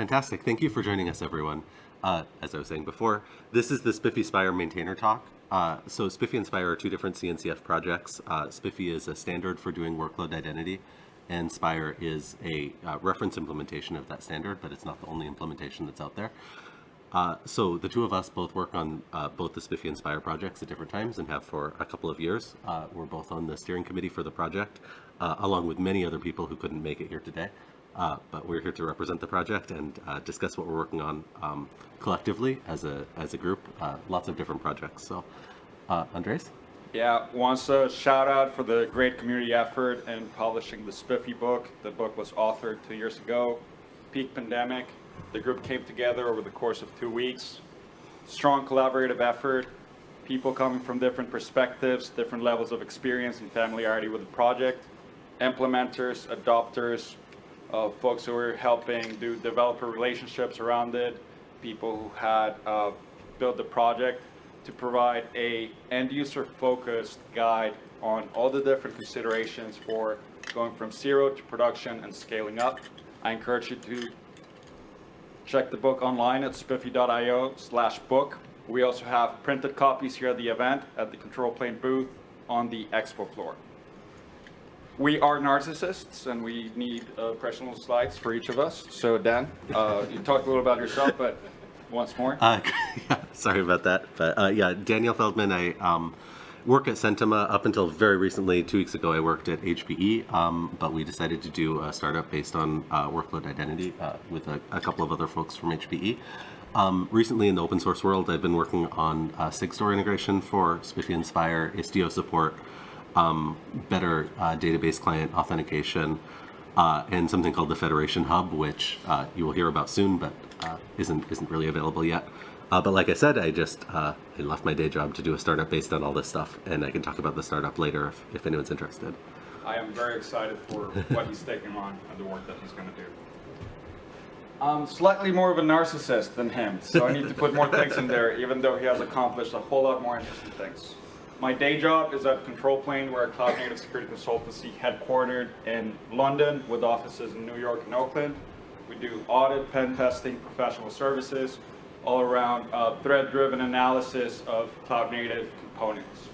Fantastic. Thank you for joining us, everyone. Uh, as I was saying before, this is the SPIFFE Spire Maintainer Talk. Uh, so SPIFFE and Spire are two different CNCF projects. Uh, SPIFFE is a standard for doing workload identity, and Spire is a uh, reference implementation of that standard, but it's not the only implementation that's out there. Uh, so the two of us both work on uh, both the SPIFFE and Spire projects at different times and have for a couple of years. We're both on the steering committee for the project, along with many other people who couldn't make it here today. Uh, but we're here to represent the project and uh, discuss what we're working on um, collectively as a as a group. lots of different projects. So, Andres. Yeah, wants a shout out for the great community effort in publishing the SPIFFE book. The book was authored two years ago, peak pandemic. The group came together over the course of two weeks. Strong collaborative effort, people coming from different perspectives, different levels of experience and familiarity with the project, implementers, adopters, uh, folks who were helping do developer relationships around it, people who had uh, built the project to provide a end user focused guide on all the different considerations for going from zero to production and scaling up. I encourage you to Check the book online at spiffe.io slash book. We also have printed copies here at the event at the control plane booth on the expo floor. We are narcissists and we need uh, personal slides for each of us. So Dan, uh, you talked a little about yourself, but once more. Uh, sorry about that. But uh, yeah, Daniel Feldman, I um, work at Centima. Up until very recently, two weeks ago, I worked at HPE, um, but we decided to do a startup based on uh, workload identity uh, with a, a, couple of other folks from HPE. Um, recently in the open source world, I've been working on SigStore integration for SPIFFE and Spire, Istio support, um, better uh, database client authentication, uh, and something called the Federation Hub, which uh, you will hear about soon, but uh, isn't isn't really available yet. Uh, but like I said, I just uh, I left my day job to do a startup based on all this stuff, and I can talk about the startup later if, if anyone's interested. I am very excited for what he's taking on and the work that he's going to do. I'm slightly more of a narcissist than him, so I need to put more things in there, even though he has accomplished a whole lot more interesting things. My day job is at Control Plane, we're a cloud native security consultancy headquartered in London with offices in New York and Oakland. We do audit, pen testing, professional services, all around uh, thread-driven analysis of cloud-native components.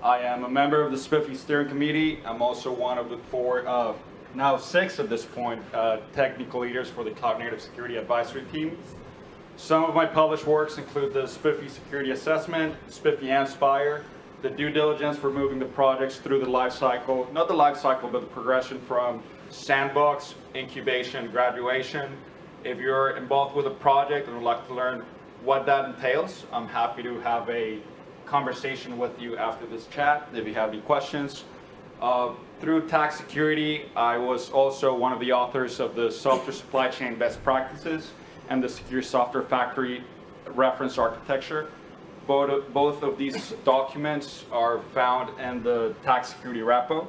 I am a member of the SPIFFE steering committee. I'm also one of the four, uh, now six at this point, uh, technical leaders for the Cloud Native Security Advisory Team. Some of my published works include the SPIFFE Security Assessment, SPIFFE and Spire, the due diligence for moving the projects through the life cycle, not the life cycle, but the progression from sandbox, incubation, graduation, if you're involved with a project and would like to learn what that entails, I'm happy to have a conversation with you after this chat if you have any questions. Uh, through TAG Security, I was also one of the authors of the Software Supply Chain Best Practices and the Secure Software Factory Reference Architecture. Both, both of these documents are found in the TAG Security repo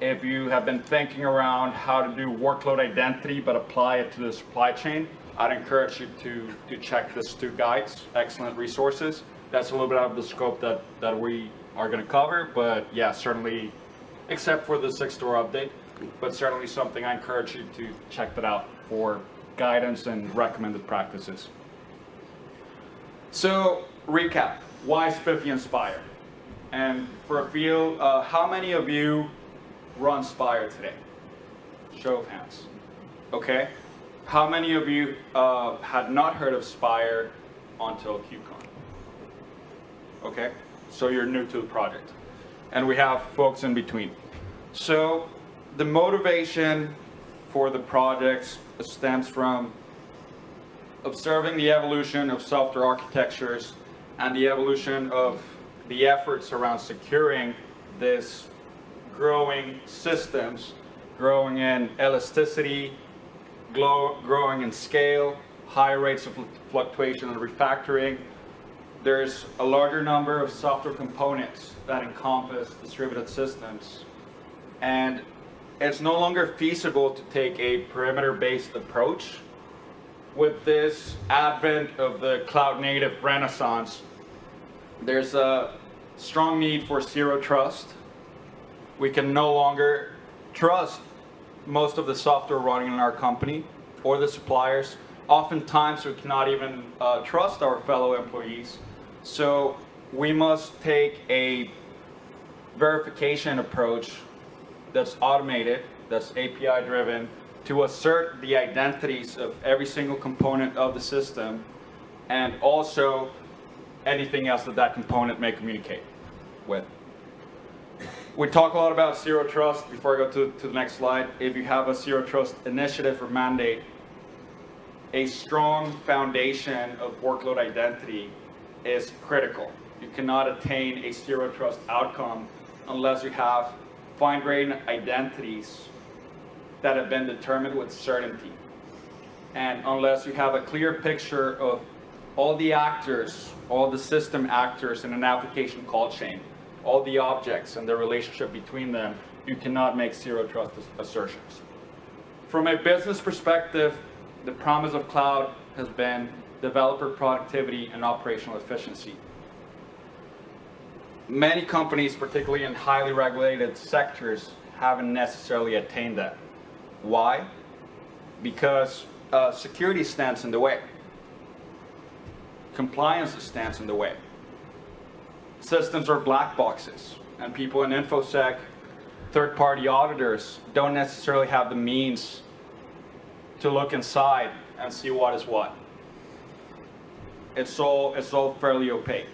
if you have been thinking around how to do workload identity but apply it to the supply chain, I'd encourage you to, to check these two guides, excellent resources. That's a little bit out of the scope that, that we are going to cover, but yeah, certainly, except for the SigStore update, but certainly something I encourage you to check that out for guidance and recommended practices. So, recap, why SPIFFE and Spire? And for a few, uh, how many of you run Spire today? Show of hands. Okay. How many of you uh, had not heard of Spire until KubeCon? Okay. So you're new to the project. And we have folks in between. So the motivation for the project stems from observing the evolution of software architectures and the evolution of the efforts around securing this growing systems, growing in elasticity, growing in scale, high rates of fluctuation and refactoring. There's a larger number of software components that encompass distributed systems. And it's no longer feasible to take a perimeter-based approach. With this advent of the cloud native renaissance, there's a strong need for zero trust we can no longer trust most of the software running in our company or the suppliers oftentimes we cannot even uh, trust our fellow employees. So we must take a verification approach that's automated, that's API driven, to assert the identities of every single component of the system and also anything else that that component may communicate with. We talk a lot about zero trust. Before I go to, to the next slide, if you have a zero trust initiative or mandate, a strong foundation of workload identity is critical. You cannot attain a zero trust outcome unless you have fine-grained identities that have been determined with certainty. And unless you have a clear picture of all the actors, all the system actors in an application call chain, all the objects and the relationship between them, you cannot make zero trust assertions. From a business perspective, the promise of cloud has been developer productivity and operational efficiency. Many companies, particularly in highly regulated sectors, haven't necessarily attained that. Why? Because uh, security stands in the way. Compliance stands in the way. Systems are black boxes, and people in InfoSec, third-party auditors, don't necessarily have the means to look inside and see what is what. It's all, it's all fairly opaque.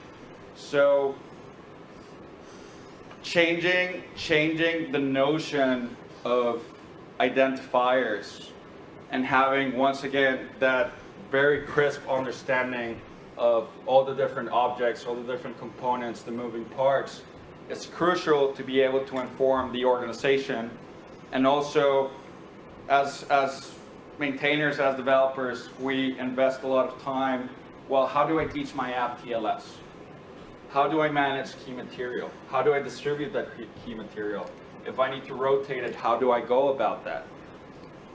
So changing, changing the notion of identifiers and having, once again, that very crisp understanding of all the different objects, all the different components, the moving parts, it's crucial to be able to inform the organization and also as, as maintainers, as developers, we invest a lot of time. Well, how do I teach my app TLS? How do I manage key material? How do I distribute that key material? If I need to rotate it, how do I go about that?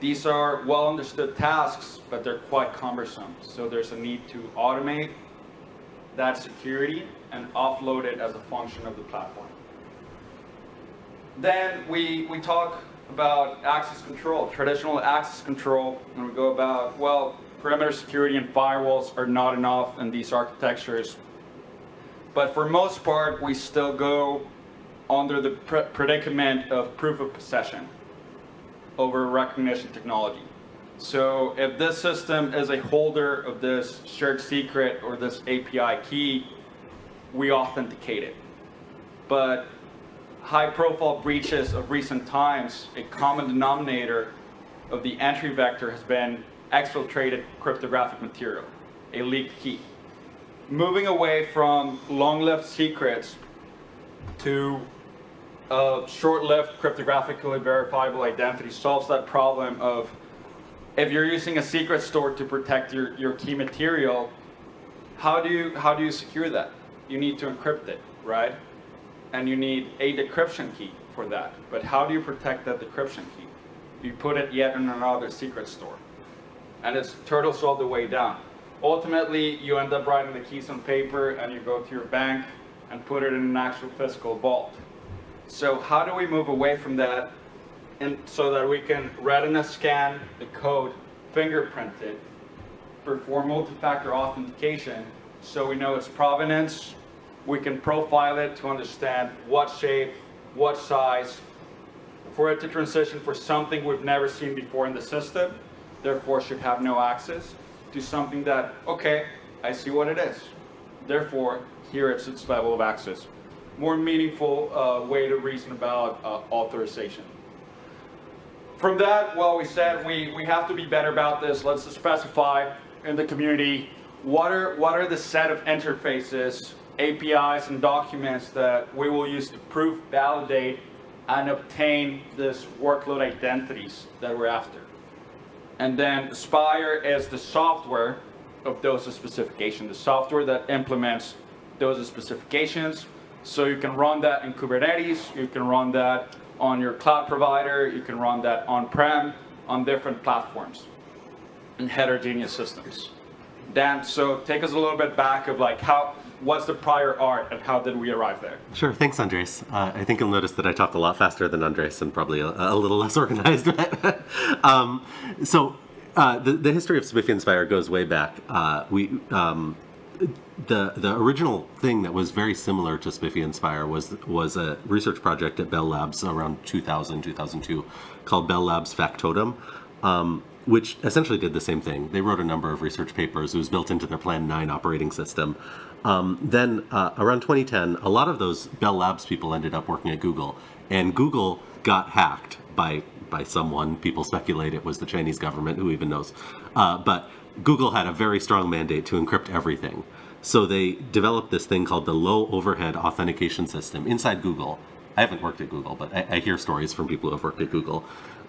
These are well understood tasks, but they're quite cumbersome. So there's a need to automate that security and offload it as a function of the platform. Then we, we talk about access control, traditional access control, and we go about, well, perimeter security and firewalls are not enough in these architectures. But for most part, we still go under the pr predicament of proof of possession over recognition technology. So if this system is a holder of this shared secret or this API key, we authenticate it. But high profile breaches of recent times, a common denominator of the entry vector has been exfiltrated cryptographic material, a leaked key. Moving away from long-lived secrets to a short-lived cryptographically verifiable identity solves that problem of if you're using a secret store to protect your, your key material, how do you how do you secure that? You need to encrypt it, right? and you need a decryption key for that. But how do you protect that decryption key? You put it yet in another secret store. And it's turtles all the way down. Ultimately, you end up writing the keys on paper and you go to your bank and put it in an actual physical vault. So how do we move away from that and so that we can retina scan the code, fingerprint it, perform multi-factor authentication so we know its provenance, we can profile it to understand what shape, what size, for it to transition for something we've never seen before in the system, therefore should have no access, to something that, okay, I see what it is. Therefore, here it's its level of access. More meaningful uh, way to reason about uh, authorization. From that, well, we said we, we have to be better about this. Let's specify in the community what are, what are the set of interfaces APIs and documents that we will use to prove, validate, and obtain this workload identities that we're after. And then Spire is the software of those specifications, the software that implements those specifications. So you can run that in Kubernetes, you can run that on your cloud provider, you can run that on-prem, on different platforms and heterogeneous systems. Dan, so take us a little bit back of like how, what's the prior art and how did we arrive there? Sure, thanks Andres. Uh, I think you'll notice that I talk a lot faster than Andres and probably a, a little less organized. um, so Uh, the, the history of SPIFFE and Spire goes way back. Uh, we um, the the original thing that was very similar to SPIFFE and Spire was was a research project at Bell Labs around 2000 2002 called Bell Labs Factotum, um, which essentially did the same thing. They wrote a number of research papers. It was built into their Plan 9 operating system. Um, then uh, around 2010, a lot of those Bell Labs people ended up working at Google, and Google got hacked by by someone. People speculate it was the Chinese government. Who even knows? Uh, but Google had a very strong mandate to encrypt everything. So they developed this thing called the low overhead authentication system inside Google. I haven't worked at Google, but I, I hear stories from people who have worked at Google,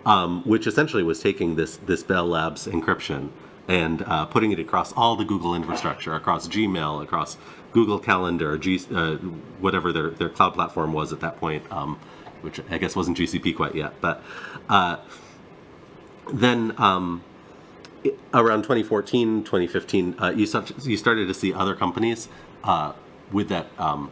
um, which essentially was taking this this Bell Labs encryption and uh, putting it across all the Google infrastructure, across Gmail, across Google Calendar, G, uh, whatever their, their cloud platform was at that point, um, which I guess wasn't GCP quite yet. But uh, then um, around 2014, 2015, uh, you, start, you started to see other companies uh, with that um,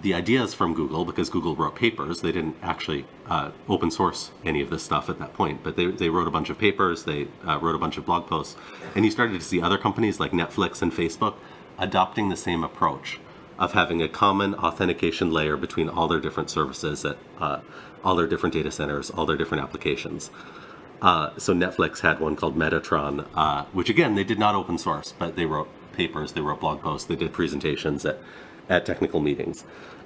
the ideas from Google because Google wrote papers. They didn't actually uh, open source any of this stuff at that point, but they, they wrote a bunch of papers, they uh, wrote a bunch of blog posts, and you started to see other companies like Netflix and Facebook adopting the same approach of having a common authentication layer between all their different services at uh, all their different data centers, all their different applications. Uh, so Netflix had one called Metatron, uh, which again they did not open source, but they wrote papers, they wrote blog posts, they did presentations at at technical meetings.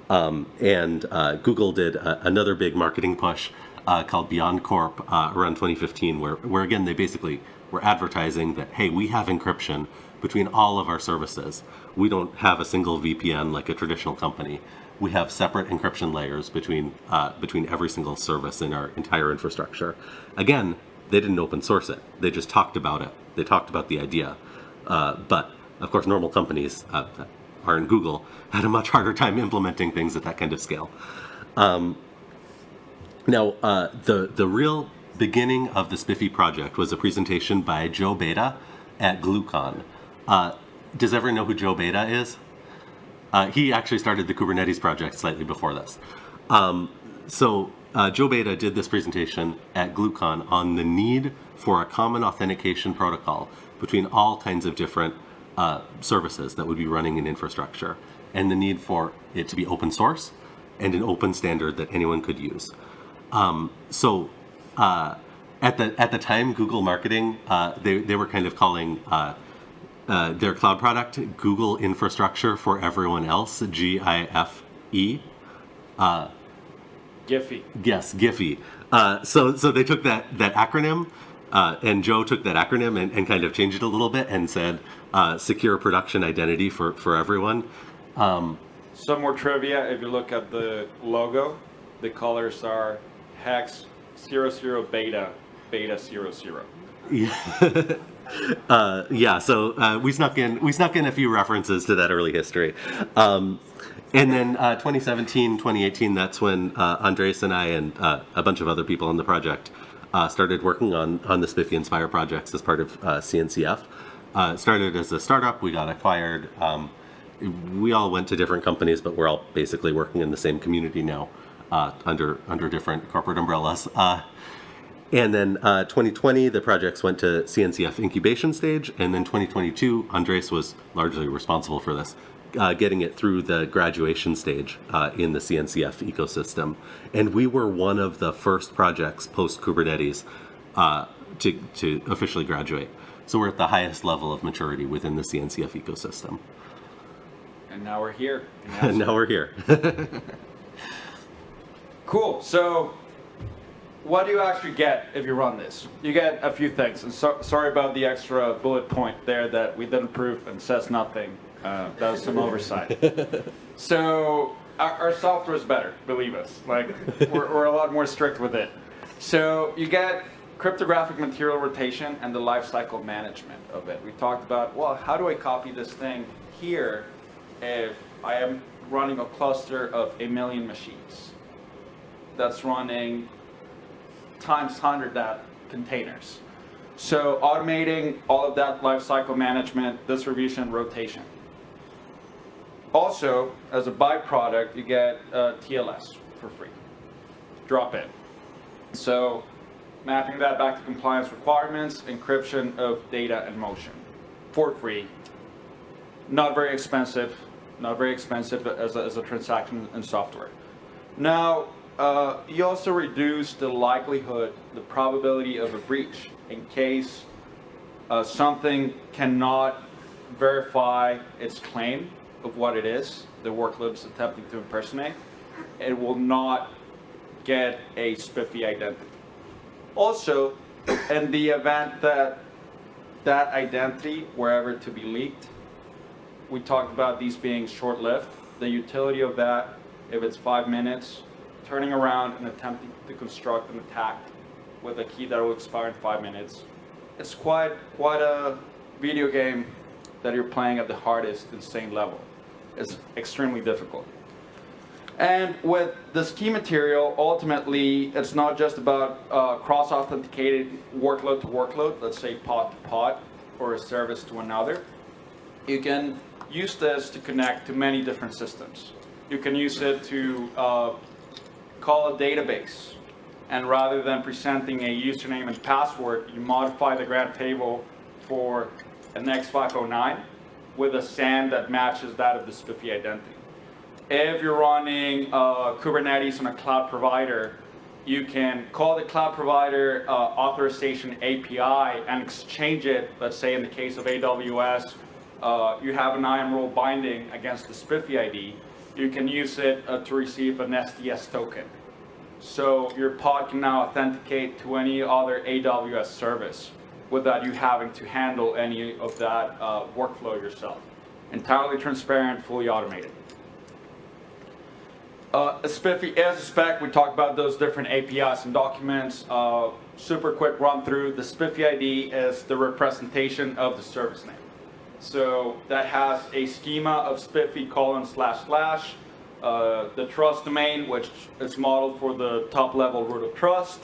Um, and uh, Google did another big marketing push uh, called Beyond Corp uh, around 2015, where, where again they basically were advertising that hey, we have encryption between all of our services. We don't have a single VPN like a traditional company. We have separate encryption layers between uh, between every single service in our entire infrastructure. Again, they didn't open source it. They just talked about it. They talked about the idea. Uh, but of course, normal companies uh, are in Google had a much harder time implementing things at that kind of scale. Um, now, uh, the the real beginning of the SPIFFE project was a presentation by Joe Beda at GlueCon. Uh, does everyone know who Joe Beda is? Uh, he actually started the Kubernetes project slightly before this. Um, so uh, Joe Beda did this presentation at GlueCon on the need for a common authentication protocol between all kinds of different uh, services that would be running in infrastructure and the need for it to be open source and an open standard that anyone could use. Um, so uh, at the at the time, Google marketing uh, they they were kind of calling uh, uh their cloud product Google Infrastructure for Everyone Else G I F E. Uh, Giphy. Yes, Giphy. Uh, so so they took that that acronym. and Joe took that acronym and, and, kind of changed it a little bit and said secure production identity for, for everyone. Um, Some more trivia, if you look at the logo, the colors are hex 00 beta, beta 00. Yeah. uh, yeah, so uh, we snuck in we snuck in a few references to that early history. Um, and then uh, 2017, 2018, that's when uh, Andres and I and uh, a bunch of other people on the project uh, started working on, on the SPIFFE and Spire projects as part of CNCF. started as a startup, we got acquired. Um, we all went to different companies, but we're all basically working in the same community now uh, under under different corporate umbrellas. Uh, and then uh, 2020, the projects went to CNCF incubation stage, and then 2022, Andres was largely responsible for this, uh, getting it through the graduation stage uh, in the CNCF ecosystem. And we were one of the first projects post Kubernetes uh, to to officially graduate. So we're at the highest level of maturity within the CNCF ecosystem. And now we're here. And now we're here. cool. So, what do you actually get if you run this? You get a few things. And so, sorry about the extra bullet point there that we didn't prove and says nothing. Uh, that was some oversight. so, our, our, software is better, believe us. Like, we're, we're a lot more strict with it. So, you get cryptographic material rotation and the lifecycle management of it. We talked about, well, how do I copy this thing here if I am running a cluster of a million machines that's running times 100 that containers. So automating all of that lifecycle management, distribution, rotation. Also, as a byproduct, you get uh, TLS for free. Drop in. So mapping that back to compliance requirements, encryption of data and motion for free. Not very expensive, not very expensive as a, as a transaction in software. Now, uh, you also reduce the likelihood, the probability of a breach in case uh, something cannot verify its claim of what it is the workload attempting to impersonate. It will not get a SPIFFE identity. Also, in the event that that identity were ever to be leaked, we talked about these being short-lived. The utility of that, if it's five minutes, turning around and attempting to construct an attack with a key that will expire in five minutes, it's quite quite a video game that you're playing at the hardest insane level. It's extremely difficult. And with this key material, ultimately, it's not just about uh, cross-authenticated workload to workload, let's say pod to pod, or a service to another. You can use this to connect to many different systems. You can use it to uh, call a database, and rather than presenting a username and password, you modify the grant table for an X509 with a SAN that matches that of the SPIFFE identity. If you're running uh, Kubernetes on a cloud provider, you can call the cloud provider uh, authorization API and exchange it, let's say in the case of AWS, uh, you have an IAM role binding against the SPIFFE ID, you can use it uh, to receive an STS token. So your pod can now authenticate to any other AWS service without you having to handle any of that uh, workflow yourself. Entirely transparent, fully automated. Uh, SPIFFE as a spec, we talked about those different APIs and documents. Uh, super quick run through. The SPIFFE ID is the representation of the service name. So that has a schema of spiffe colon slash slash. Uh, the trust domain, which is modeled for the top level root of trust,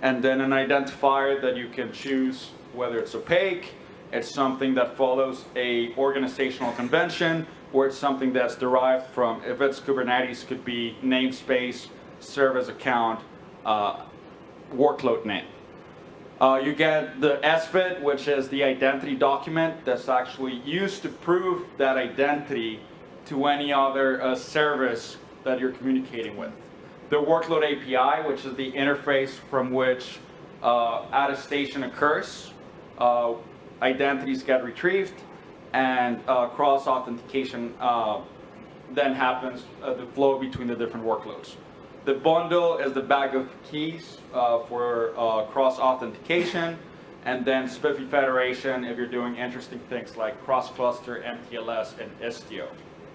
and then an identifier that you can choose whether it's opaque, it's something that follows a organizational convention, or it's something that's derived from, if it's Kubernetes, could be namespace, service account, uh, workload name. Uh, you get the SVID, which is the identity document that's actually used to prove that identity to any other uh, service that you're communicating with. The workload API, which is the interface from which uh, attestation occurs, uh, identities get retrieved, and uh, cross-authentication uh, then happens, uh, the flow between the different workloads. The bundle is the bag of keys uh, for cross-authentication, and then SPIFFE Federation if you're doing interesting things like cross-cluster, MTLS, and Istio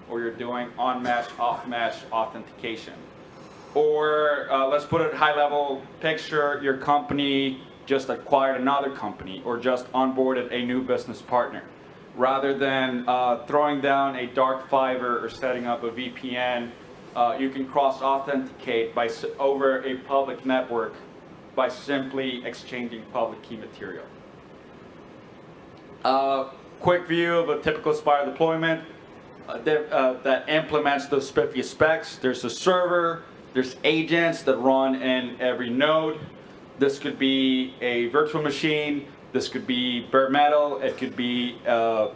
or you're doing on-mesh, off-mesh authentication. Or uh, let's put it high level picture, your company just acquired another company or just onboarded a new business partner. Rather than uh, throwing down a dark fiber or setting up a VPN, uh, you can cross-authenticate by over a public network by simply exchanging public key material. Uh, quick view of a typical Spire deployment uh, that, uh, that implements those SPIFFE specs. There's a server, there's agents that run in every node. This could be a virtual machine, this could be bare metal, it could be uh,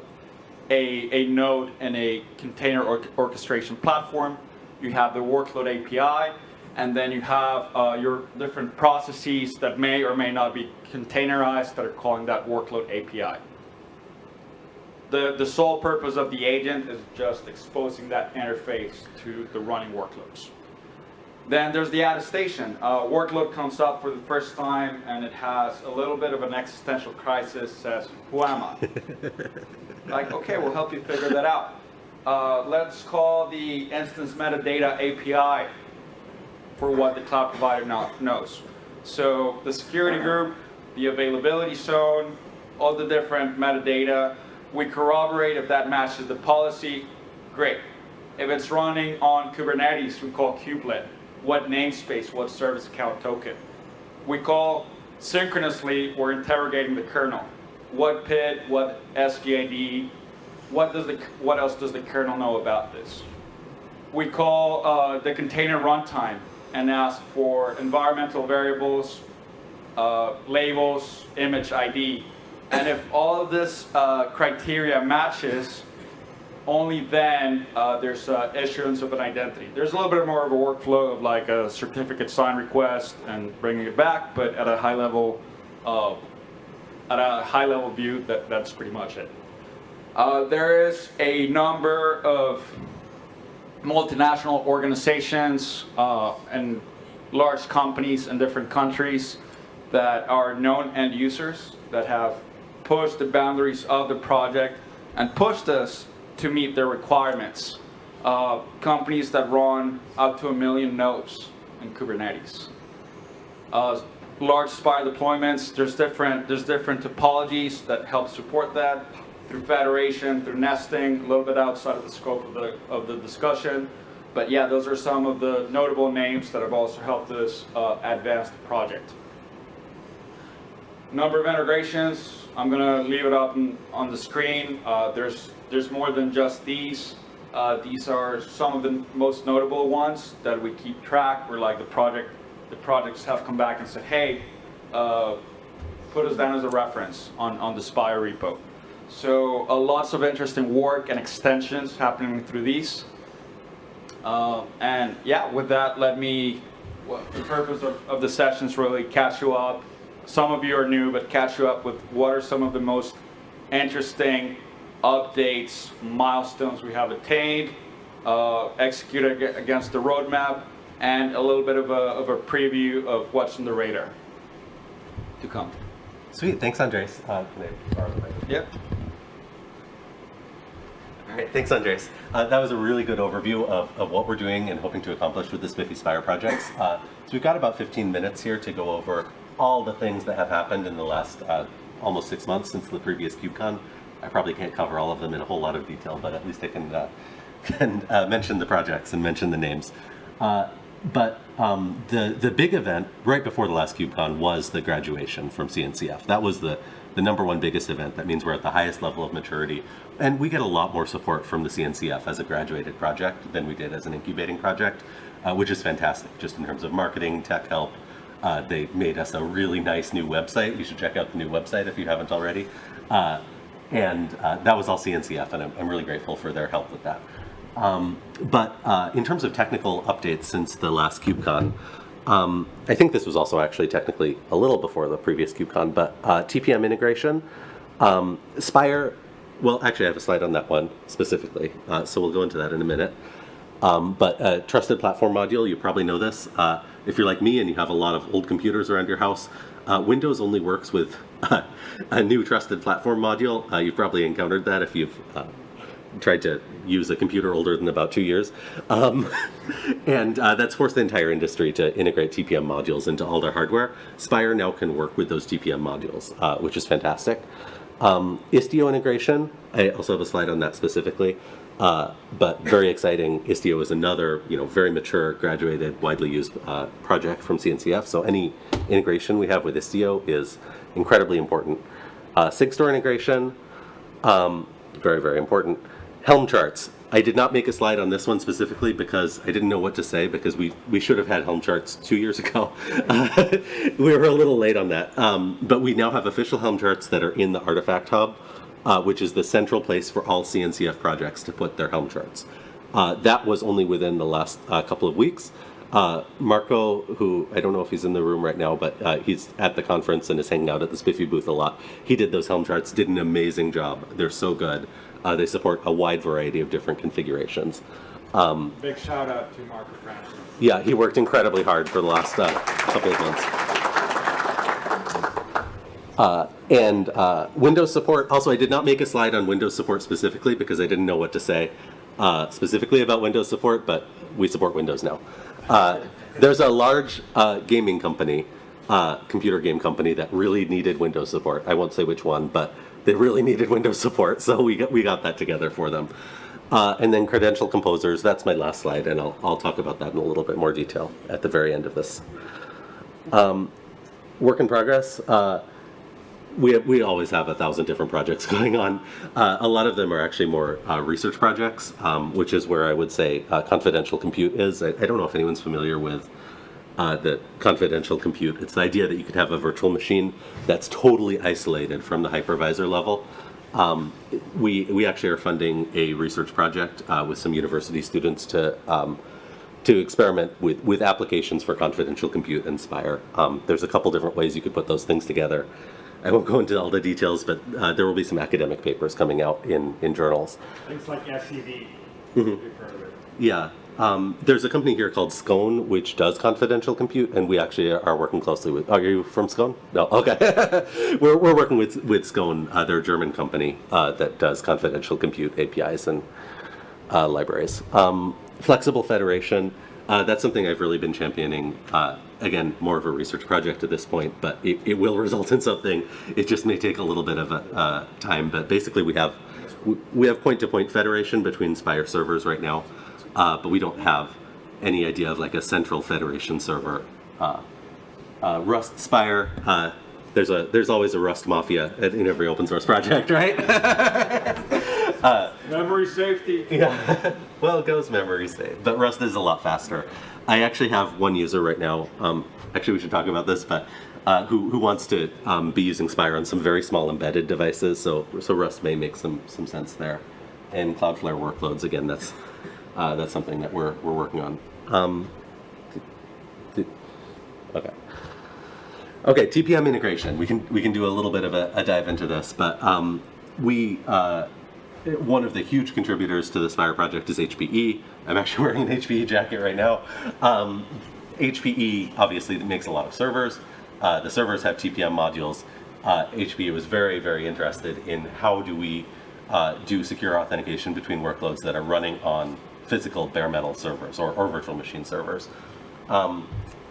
a, a node in a container or orchestration platform. You have the workload API, and then you have uh, your different processes that may or may not be containerized that are calling that workload API. The, the sole purpose of the agent is just exposing that interface to the running workloads. Then there's the attestation. Uh, workload comes up for the first time and it has a little bit of an existential crisis, says, who am I? like, okay, we'll help you figure that out. Uh, let's call the instance metadata API for what the cloud provider knows. So the security group, the availability zone, all the different metadata, we corroborate if that matches the policy, great. If it's running on Kubernetes, we call kubelet. What namespace, what service account token. We call synchronously, we're interrogating the kernel. What PID, what SGID, what, does the, what else does the kernel know about this? We call uh, the container runtime and ask for environmental variables, uh, labels, image ID. And if all of this uh, criteria matches, only then uh, there's uh, issuance of an identity. There's a little bit more of a workflow of like a certificate sign request and bringing it back, but at a high level, uh, at a high level view, that, that's pretty much it. Uh, there is a number of multinational organizations uh, and large companies in different countries that are known end users that have pushed the boundaries of the project and pushed us to meet their requirements. Uh, companies that run up to a million nodes in Kubernetes. Uh, large Spire deployments, there's different, there's different topologies that help support that through federation, through nesting, a little bit outside of the scope of the, of the discussion. But yeah, those are some of the notable names that have also helped us uh, advance the project. Number of integrations, I'm gonna leave it up on, on the screen. Uh, there's, there's more than just these. Uh, these are some of the most notable ones that we keep track, We're like the project, the projects have come back and said, hey, uh, put us down as a reference on, on the Spire repo. So uh, lots of interesting work and extensions happening through these. Uh, and yeah, with that, let me, well, the purpose of, of the sessions really catch you up. Some of you are new, but catch you up with what are some of the most interesting updates, milestones we have attained, uh, executed against the roadmap, and a little bit of a, of a preview of what's on the radar to come. Sweet. Thanks, Andres. Uh, can I borrow the mic? Yep. All right, thanks, Andres. Uh, that was a really good overview of, of what we're doing and hoping to accomplish with the SPIFFE Spire projects. Uh, so we've got about 15 minutes here to go over all the things that have happened in the last uh, almost six months since the previous KubeCon. I probably can't cover all of them in a whole lot of detail, but at least I can, uh, can uh, mention the projects and mention the names. Uh, but um, the the big event right before the last KubeCon was the graduation from CNCF. That was the the number one biggest event. That means we're at the highest level of maturity, and we get a lot more support from the CNCF as a graduated project than we did as an incubating project, uh, which is fantastic. Just in terms of marketing, tech help, uh, they made us a really nice new website. You should check out the new website if you haven't already. Uh, and uh, that was all CNCF, and I'm, I'm really grateful for their help with that. Um, but uh, in terms of technical updates since the last KubeCon, um, I think this was also actually technically a little before the previous KubeCon, but uh, TPM integration, um, Spire, well, actually I have a slide on that one specifically, uh, so we'll go into that in a minute. Um, but uh, trusted platform module, you probably know this. Uh, if you're like me and you have a lot of old computers around your house, Windows only works with a new trusted platform module. Uh, you've probably encountered that if you've uh, tried to use a computer older than about two years. Um, and uh, that's forced the entire industry to integrate TPM modules into all their hardware. Spire now can work with those TPM modules, uh, which is fantastic. Um, Istio integration, I also have a slide on that specifically. Uh, but very exciting. Istio is another, you know, very mature, graduated, widely used uh, project from CNCF. So any integration we have with Istio is incredibly important. Uh, SigStore integration, um, very, very important. Helm charts. I did not make a slide on this one specifically because I didn't know what to say because we, we should have had Helm charts two years ago. we were a little late on that. Um, but we now have official Helm charts that are in the Artifact Hub, uh, which is the central place for all CNCF projects to put their Helm charts. Uh, that was only within the last uh, couple of weeks. Uh, Marco, who I don't know if he's in the room right now, but uh, he's at the conference and is hanging out at the SPIFFE booth a lot. He did those Helm charts, did an amazing job. They're so good. Uh, they support a wide variety of different configurations. Um, Big shout out to Marco Franssen. yeah, he worked incredibly hard for the last uh, couple of months. Uh, and uh, Windows support, also I did not make a slide on Windows support specifically because I didn't know what to say uh, specifically about Windows support, but we support Windows now. Uh, there's a large uh, gaming company, uh, computer game company that really needed Windows support. I won't say which one, but they really needed Windows support, so we got, we got that together for them. Uh, and then credential composers, that's my last slide, and I'll, I'll talk about that in a little bit more detail at the very end of this. Um, work in progress. Uh, we, we always have a thousand different projects going on. Uh, a lot of them are actually more uh, research projects, um, which is where I would say uh, confidential compute is. I, I don't know if anyone's familiar with uh, the confidential compute. It's the idea that you could have a virtual machine that's totally isolated from the hypervisor level. Um, we, we actually are funding a research project uh, with some university students to, um, to experiment with, with applications for confidential compute and Spire. Um, there's a couple different ways you could put those things together. I won't go into all the details, but uh, there will be some academic papers coming out in, in journals. Things like SEV. Of it. Yeah. Um, there's a company here called Scone, which does confidential compute, and we actually are working closely with. Are you from Scone? No. Okay. we're, we're working with with Scone. Uh, they're a German company uh, that does confidential compute APIs and uh, libraries. Um, flexible federation. Uh, that's something I've really been championing. Uh, again, more of a research project at this point, but it, it will result in something. It just may take a little bit of a, uh, time. But basically, we have we- have point-to-point federation between Spire servers right now, uh, but we don't have any idea of like a central federation server. Uh, uh, Rust Spire. Uh, there's a there's always a Rust mafia in every open source project, right? Memory safety. Yeah. well, it goes memory safe, but Rust is a lot faster. I actually have one user right now. Um, actually, we should talk about this, but uh, who, who wants to um, be using Spire on some very small embedded devices. So so Rust may make some some sense there. And Cloudflare workloads again. That's uh, that's something that we're we're working on. Um, okay. Okay, TPM integration. We can we can do a little bit of a, a dive into this, but um, we uh, one of the huge contributors to the Spire project is HPE. I'm actually wearing an HPE jacket right now. Um, HPE obviously makes a lot of servers. Uh, the servers have TPM modules. Uh, HPE was very very interested in how do we uh, do secure authentication between workloads that are running on physical bare metal servers or, or virtual machine servers. Um,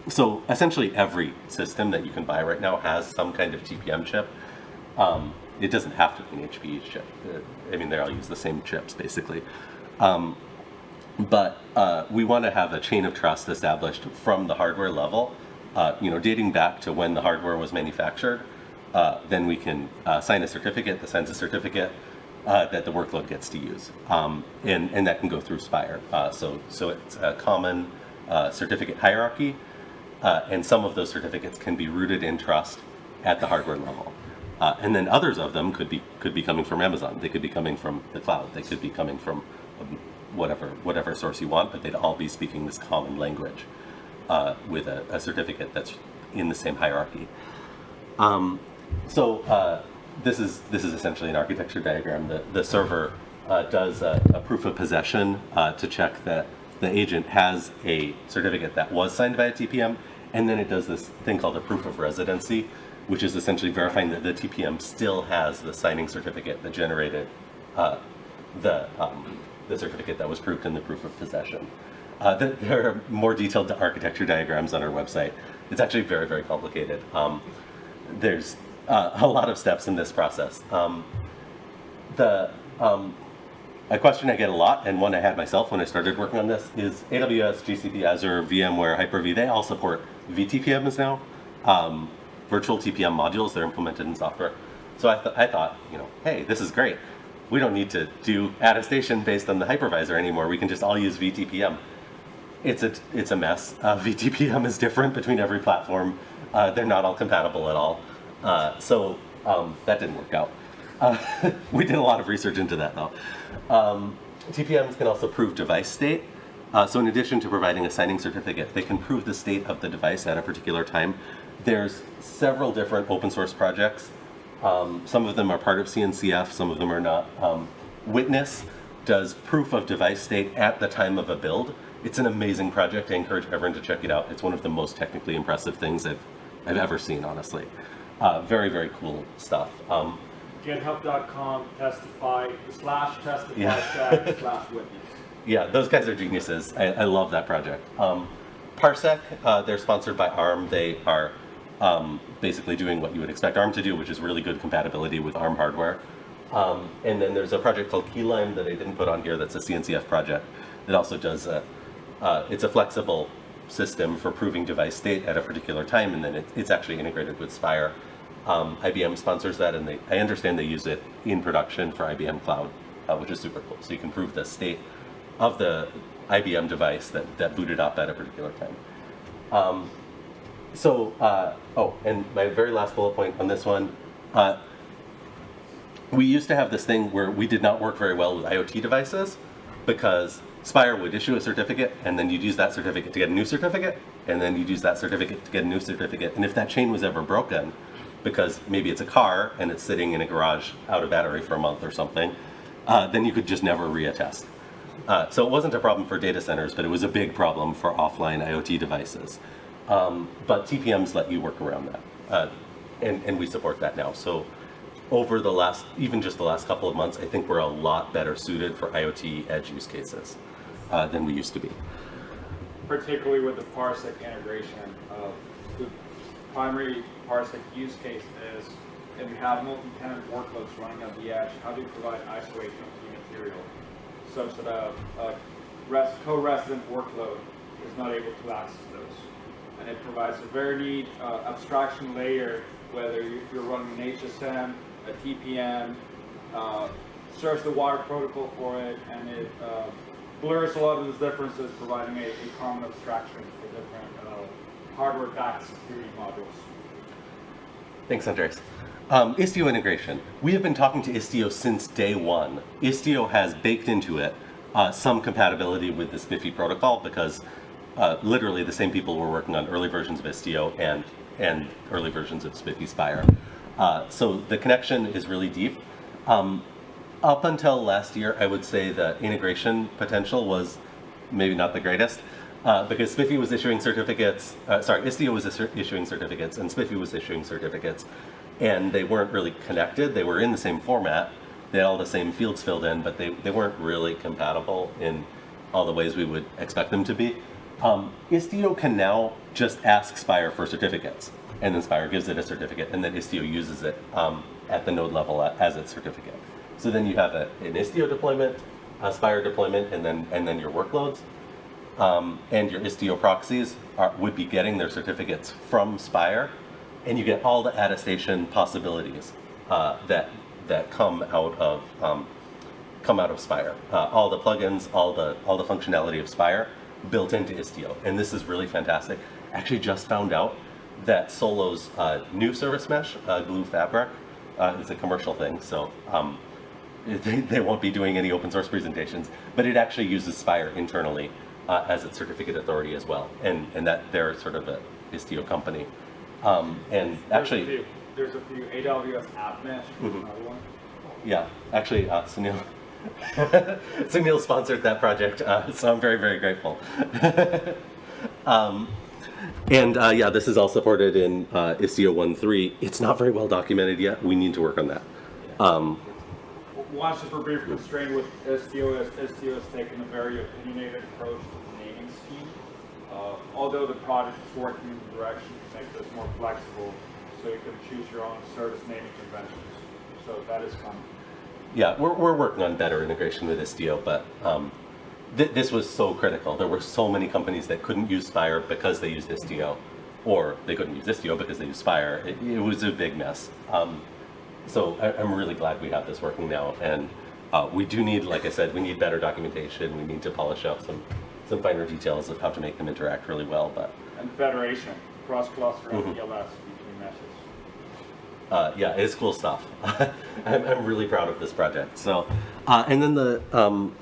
so essentially every system that you can buy right now has some kind of TPM chip. Um, it doesn't have to be an HPE chip. Uh, I mean, they all use the same chips basically. Um, but uh, we want to have a chain of trust established from the hardware level, uh, you know, dating back to when the hardware was manufactured. Uh, then we can uh, sign a certificate that signs a certificate uh, that the workload gets to use, um, and and that can go through Spire. Uh, so so it's a common certificate hierarchy, and some of those certificates can be rooted in trust at the hardware level. And then others of them could be could be coming from Amazon. They could be coming from the cloud. They could be coming from um, whatever whatever source you want, but they'd all be speaking this common language uh, with a, a certificate that's in the same hierarchy. Um, so uh, this is this is essentially an architecture diagram. The the server uh, does a, a proof of possession uh, to check that the agent has a certificate that was signed by a TPM, and then it does this thing called a proof of residency, which is essentially verifying that the TPM still has the signing certificate that generated uh, the um, the certificate that was proved in the proof of possession. Uh, th- there are more detailed architecture diagrams on our website. It's actually very very complicated. Um, there's uh, a lot of steps in this process. Um, the um, a question I get a lot, and one I had myself when I started working on this, is AWS, GCP, Azure, VMware, Hyper-V, they all support VTPMs now, um, virtual TPM modules, they're implemented in software. So I, th- I thought, you know, hey, this is great. We don't need to do attestation based on the hypervisor anymore. We can just all use VTPM. It's a, it's a mess. Uh, VTPM is different between every platform. Uh, they're not all compatible at all. Uh, so um, that didn't work out. Uh, we did a lot of research into that though. Um, TPMs can also prove device state. Uh, so in addition to providing a signing certificate, they can prove the state of the device at a particular time. There's several different open source projects. Um, some of them are part of CNCF, some of them are not. Um, Witness does proof of device state at the time of a build. It's an amazing project. I encourage everyone to check it out. It's one of the most technically impressive things I've, I've ever seen, honestly. Uh, very, very cool stuff. Um, GitHub.com, testify, slash testify, Yeah. slash witness. Yeah, those guys are geniuses. I, I love that project. Um, Parsec, uh, they're sponsored by ARM. They are um, basically doing what you would expect ARM to do, which is really good compatibility with ARM hardware. Um, and then there's a project called Keylime that I didn't put on here. That's a CNCF project that also does a, uh, it's a flexible system for proving device state at a particular time, and then it, it's actually integrated with Spire. Um, IBM sponsors that, and they, I understand they use it in production for IBM Cloud, uh, which is super cool. So you can prove the state of the IBM device that, that booted up at a particular time. Um, so, uh, oh, and my very last bullet point on this one. Uh, we used to have this thing where we did not work very well with IoT devices because Spire would issue a certificate and then you'd use that certificate to get a new certificate and then you'd use that certificate to get a new certificate. And if that chain was ever broken, because maybe it's a car and it's sitting in a garage out of battery for a month or something, uh, then you could just never reattest. Uh, so it wasn't a problem for data centers, but it was a big problem for offline IoT devices. Um, but TPMs let you work around that, uh, and, and we support that now. So over the last, even just the last couple of months, I think we're a lot better suited for IoT edge use cases uh, than we used to be. particularly with the Parsec integration. Uh, The primary Parsec use case is if you have multi-tenant workloads running on the edge, how do you provide isolation of the material such that a, a rest, co-resident workload is not able to access those? And it provides a very neat uh, abstraction layer, whether you- you're running an HSM, a TPM, uh, serves the water protocol for it, and it uh, blurs a lot of those differences, providing a, a common abstraction for different uh, hardware-backed security modules. Thanks, Andres. Um, Istio integration. We have been talking to Istio since day one. Istio has baked into it uh, some compatibility with the SPIFFE protocol because uh, literally the same people were working on early versions of Istio and, and early versions of SPIFFE Spire. Uh, so the connection is really deep. Um, up until last year, I would say the integration potential was maybe not the greatest. Uh, because SPIFFE was issuing certificates, uh, sorry, Istio was issuing certificates and SPIFFE was issuing certificates. And they weren't really connected. They were in the same format. They had all the same fields filled in, but they, they weren't really compatible in all the ways we would expect them to be. Um, Istio can now just ask Spire for certificates. And then Spire gives it a certificate, and then Istio uses it um, at the node level as its certificate. So then you have a, an Istio deployment, a Spire deployment, and then, and then your workloads um, and your Istio proxies are, would be getting their certificates from Spire, and you get all the attestation possibilities uh, that that come out of um, come out of Spire. Uh, all the plugins, all the all the functionality of Spire built into Istio, and this is really fantastic. Actually, just found out that Solo's uh, new service mesh, uh, Gloo Fabric, uh, is a commercial thing, so. Um, they, they won't be doing any open source presentations, but it actually uses Spire internally uh, as its certificate authority as well, and and that they're sort of a Istio company, um, and There's a actually, few, there's a few AWS App Mesh, another one. yeah, actually, uh, Sunil. Sunil sponsored that project, uh, so I'm very, very grateful. um, and uh, yeah, this is all supported in uh, Istio 1.3. It's not very well documented yet. We need to work on that. Um, One super brief constraint with Istio Istio has taken a very opinionated approach to the naming scheme. Uh, although the project is working in the direction to make this more flexible, so you can choose your own service naming conventions. So that is coming. Yeah, we're, we're working on better integration with Istio, but um, th- this was so critical. There were so many companies that couldn't use Spire because they used Istio, or they couldn't use Istio because they used Spire. It, it was a big mess. Um, so I, I'm really glad we have this working now, and uh, we do need, like I said, we need better documentation. We need to polish up some some finer details of how to make them interact really well. But And federation, cross-cluster and ELS between meshes. Uh, yeah, it's cool stuff. I'm, I'm really proud of this project. So, uh, and then the um,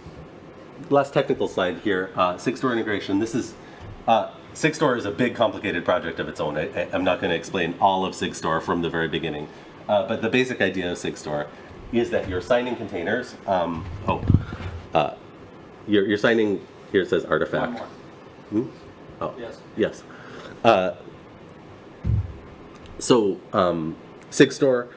last technical slide here, uh, Sigstore integration. This is, uh, Sigstore is a big complicated project of its own. I, I'm not going to explain all of Sigstore from the very beginning. Uh, but the basic idea of Sigstore is that you're signing containers. Um, oh, uh, you're, you're signing, here it says artifact. Hmm? Oh, Yes. yes. Uh, so, um, Sigstore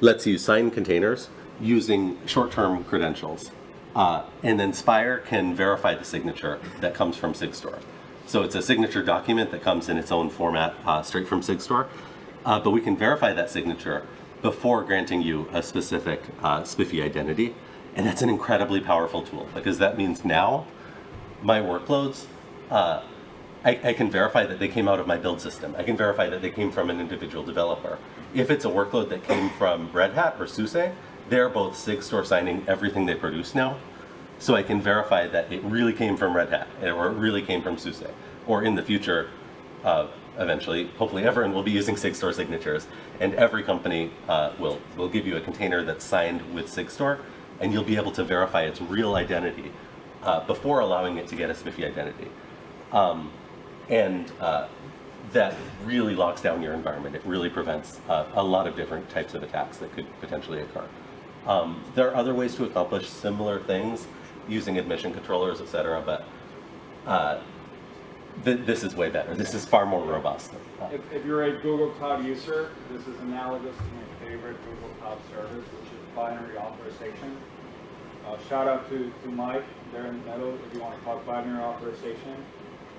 lets you sign containers using short-term credentials. Uh, and then Spire can verify the signature that comes from Sigstore. So it's a signature document that comes in its own format uh, straight from Sigstore. Uh, but we can verify that signature before granting you a specific uh, SPIFFE identity. And that's an incredibly powerful tool because that means now my workloads, uh, I, I can verify that they came out of my build system. I can verify that they came from an individual developer. If it's a workload that came from Red Hat or SUSE, they're both Sigstore signing everything they produce now. So I can verify that it really came from Red Hat or it really came from SUSE. Or in the future, uh, eventually, hopefully everyone will be using Sigstore signatures, and every company uh, will will give you a container that's signed with Sigstore, and you'll be able to verify its real identity uh, before allowing it to get a SPIFFE identity. Um, and uh, that really locks down your environment. It really prevents uh, a lot of different types of attacks that could potentially occur. Um, there are other ways to accomplish similar things using admission controllers, et cetera, but uh, th- this is way better. This is far more robust. If, if you're a Google Cloud user, this is analogous to my favorite Google Cloud service, which is binary authorization. Uh, shout out to, to Mike there in the middle if you want to talk binary authorization.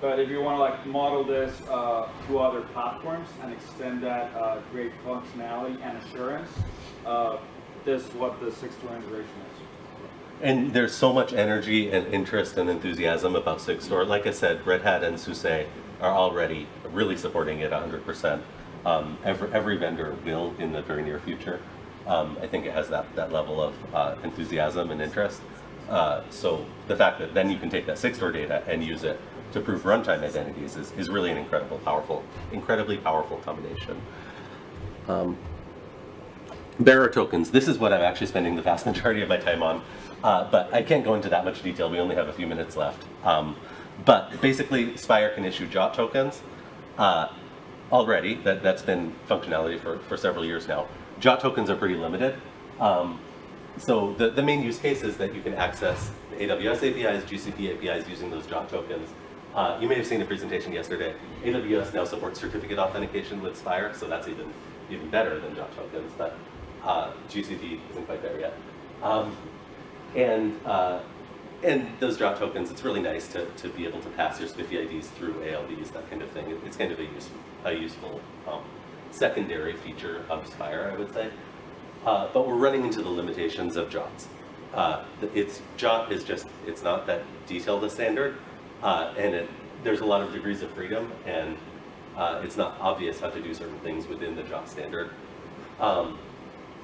But if you want to like model this uh, to other platforms and extend that uh, great functionality and assurance, uh, this is what the 6 integration is. And there's so much energy and interest and enthusiasm about Sigstore. Like I said, Red Hat and SUSE are already really supporting it 100%. Um, every, every vendor will in the very near future. Um, I think it has that, that level of uh, enthusiasm and interest. Uh, so the fact that then you can take that Sigstore data and use it to prove runtime identities is, is really an incredible, powerful, incredibly powerful combination. Bearer tokens, this is what I'm actually spending the vast majority of my time on, uh, but I can't go into that much detail, we only have a few minutes left. Um, but basically, Spire can issue JWT tokens uh, already, that, that's been functionality for, for several years now. JWT tokens are pretty limited. Um, so the, the main use case is that you can access AWS APIs, GCP APIs using those JWT tokens. Uh, you may have seen a presentation yesterday. AWS now supports certificate authentication with Spire, so that's even even better than JWT tokens, but uh, isn't quite there yet. Um, and uh, and those JWT tokens, it's really nice to, to be able to pass your SPIFFE IDs through ALDs, that kind of thing. It- It's kind of a useful, a useful um, secondary feature of Spire, I would say. Uh, but we're running into the limitations of JWTs. Uh, it's JWT is just it's not that detailed a standard, uh, and it, there's a lot of degrees of freedom, and uh, it's not obvious how to do certain things within the JWT standard. Um,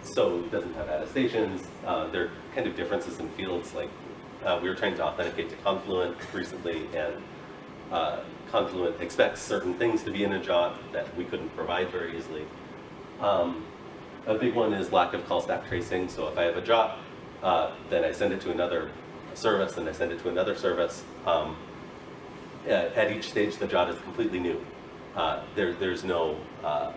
so it doesn't have attestations. Uh, there are kind of differences in fields. Like uh, we were trying to authenticate to Confluent recently, and uh, Confluent expects certain things to be in a JWT that we couldn't provide very easily. Um, a big one is lack of call stack tracing. So if I have a JWT, uh, then I send it to another service, and I send it to another service. Um, at, at each stage, the JWT is completely new. Uh, there, there's no uh,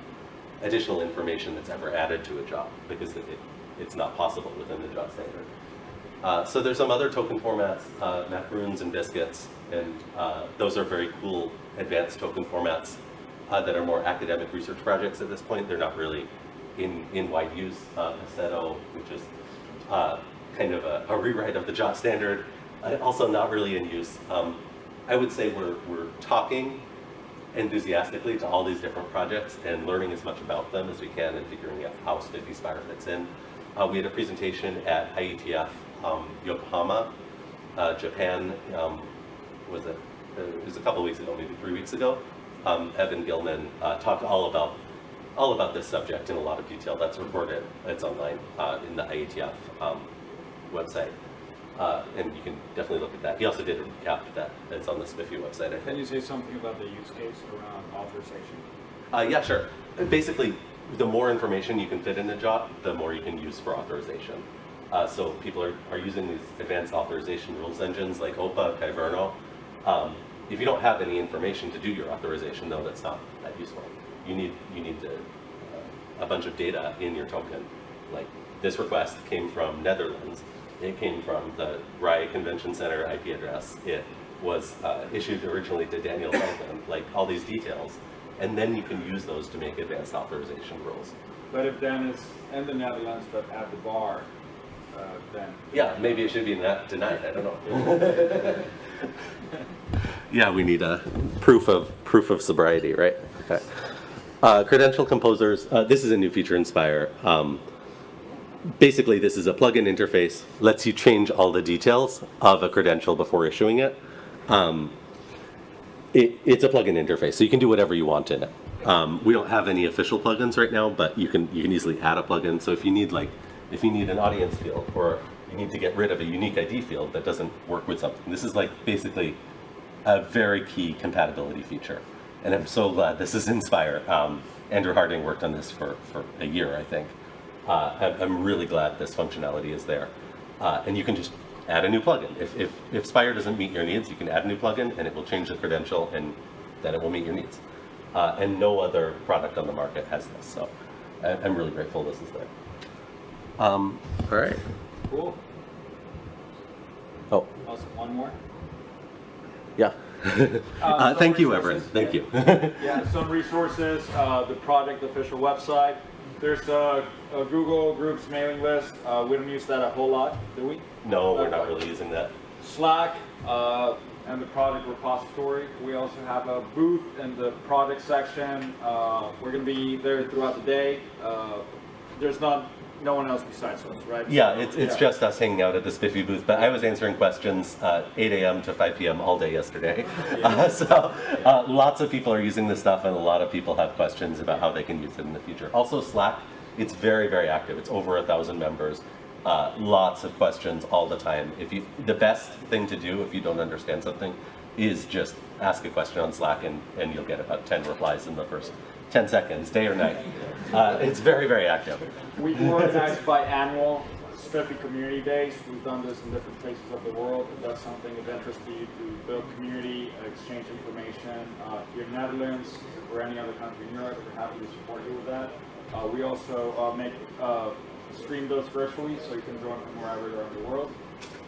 additional information that's ever added to a JWT because it, it, it's not possible within the JWT standard. Uh, so there's some other token formats, uh, macaroons and biscuits, and uh, those are very cool advanced token formats uh, that are more academic research projects at this point. They're not really in, in wide use. Uh, which is uh, kind of a, a rewrite of the JWT standard, uh, also not really in use. Um, I would say we're, we're talking enthusiastically to all these different projects and learning as much about them as we can and figuring out how SPIFFE Spire fits in. Uh, we had a presentation at IETF um, Yokohama, uh, Japan, um, was it, it was a couple weeks ago, maybe three weeks ago. Um, Evan Gilman uh, talked all about all about this subject in a lot of detail. That's recorded, it's online uh, in the IETF um, website. Uh, and you can definitely look at that. He also did a recap of that that's on the SPIFFE website, I think. Can you say something about the use case around authorization? Uh, yeah, sure. Basically, the more information you can fit in a JWT, the more you can use for authorization. Uh, so people are, are using these advanced authorization rules engines like OPA, Kyverno. Um, if you don't have any information to do your authorization, though, that's not that useful. You need you need to, uh, a bunch of data in your token. Like this request came from Netherlands. It came from the RAI Convention Center IP address. It was uh, issued originally to Daniel Feldman. Like all these details, and then you can use those to make advanced authorization rules. But if Dan is in the Netherlands but at the bar, uh, then. Yeah, maybe it should be not denied. I don't know. yeah, we need a proof of proof of sobriety, right? Okay. Uh, credential composers. Uh, this is a new feature in Spire. Um, basically, this is a plugin interface. Lets you change all the details of a credential before issuing it. Um, it, it's a plugin interface, so you can do whatever you want in it. Um, we don't have any official plugins right now, but you can you can easily add a plugin. So if you need like if you need an audience field or you need to get rid of a unique ID field that doesn't work with something, this is like basically a very key compatibility feature. and I'm so glad this is in Spire. Um, Andrew Harding worked on this for, for a year, I think. Uh, I'm, really glad this functionality is there. Uh, and you can just add a new plugin. If, if, if Spire doesn't meet your needs, you can add a new plugin and it will change the credential and then it will meet your needs. Uh, and no other product on the market has this, so I, I'm really grateful this is there. Um, all right. Cool. Oh, Also, one more. yeah. uh, some thank you, resources. Everin. Thank you. Yeah, some resources, uh, the project official website. There's a, a Google Groups mailing list. Uh, we don't use that a whole lot, do we? no, we're not really using that. Slack uh, and the product repository. We also have a booth in the product section. Uh, we're going to be there throughout the day. Uh, there's not no one else besides us, right? Yeah, it's, it's Yeah. just us hanging out at the SPIFFE booth, but I was answering questions uh, 8 a.m. to 5 p.m. all day yesterday. Uh, so uh, lots of people are using this stuff and a lot of people have questions about how they can use it in the future. Also Slack, it's very, very active. It's over a thousand members. Uh, lots of questions all the time. If you, the best thing to do if you don't understand something is just ask a question on Slack and, and you'll get about 10 replies in the first 10 seconds, day or night. Uh, it's very, very active. We organize biannual SPIFFE Community Days. We've done this in different places of the world. If that's something of interest to you to build community, exchange information, uh, if you're in the Netherlands or any other country in Europe, we're happy to support you with that. Uh, we also uh, make uh, stream those virtually, so you can join from wherever around the world.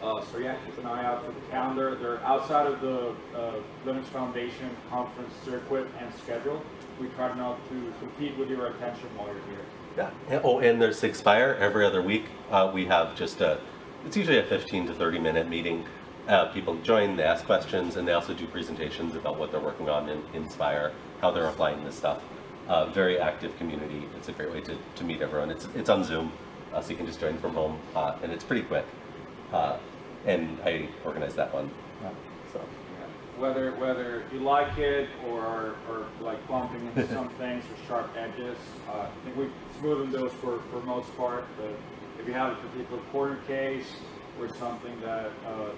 Uh, so yeah, keep an eye out for the calendar. They're outside of the uh, Linux Foundation conference circuit and schedule. We try not to compete with your attention while you're here. Yeah. Oh, and there's Expire every other week. We have just a, it's usually a 15 to 30 minute meeting. Uh, people join, they ask questions, and they also do presentations about what they're working on in Spire, how they're applying this stuff. Uh, very active community. It's a great way to, to meet everyone. It's, it's on Zoom, uh, so you can just join from home, uh, and it's pretty quick. Uh, and I organized that one. So. Whether whether you like it or or like bumping into some things or sharp edges, uh, I think we've smoothened those for for most part. But if you have a particular corner case or something that uh,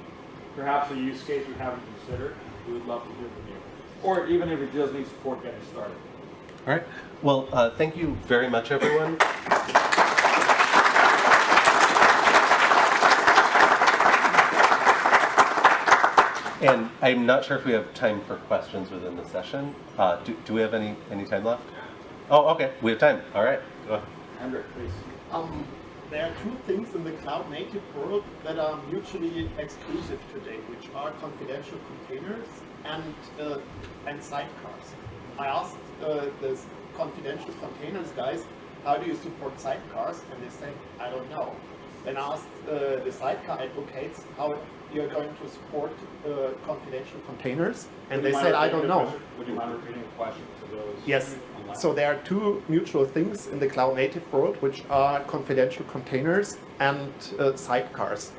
perhaps a use case we haven't considered, we would love to hear from you. Or even if it just needs support getting started. All right. Well, uh, thank you very much, everyone. And I'm not sure if we have time for questions within the session. Uh, do, do we have any, any time left? Oh, okay, we have time. All right. Go ahead. Hendrik, please. Um, there are two things in the cloud native world that are mutually exclusive today, which are confidential containers and uh, and sidecars. I asked uh, the confidential containers guys, how do you support sidecars? And they say, I don't know. Then I asked uh, the sidecar advocates how you're going to support uh, confidential containers, and Would they said, I don't know. question? Would you mind repeating the question for those? Yes. online? So there are two mutual things in the cloud native world, which are confidential containers and uh, sidecars.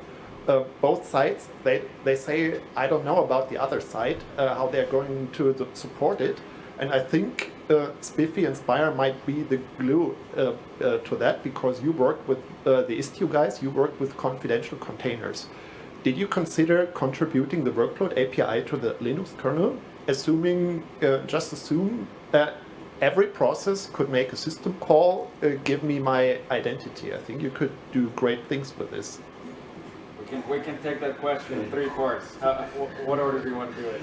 Uh, both sides, they, they say, I don't know about the other side, uh, how they're going to support it. And I think uh, SPIFFE and Spire might be the glue uh, uh, to that because you work with uh, the Istio guys, you work with confidential containers. Did you consider contributing the workload API to the Linux kernel, assuming, uh, just assume that every process could make a system call, uh, give me my identity? I think you could do great things with this. We can, we can take that question in three parts. Uh, what order do you want to do it?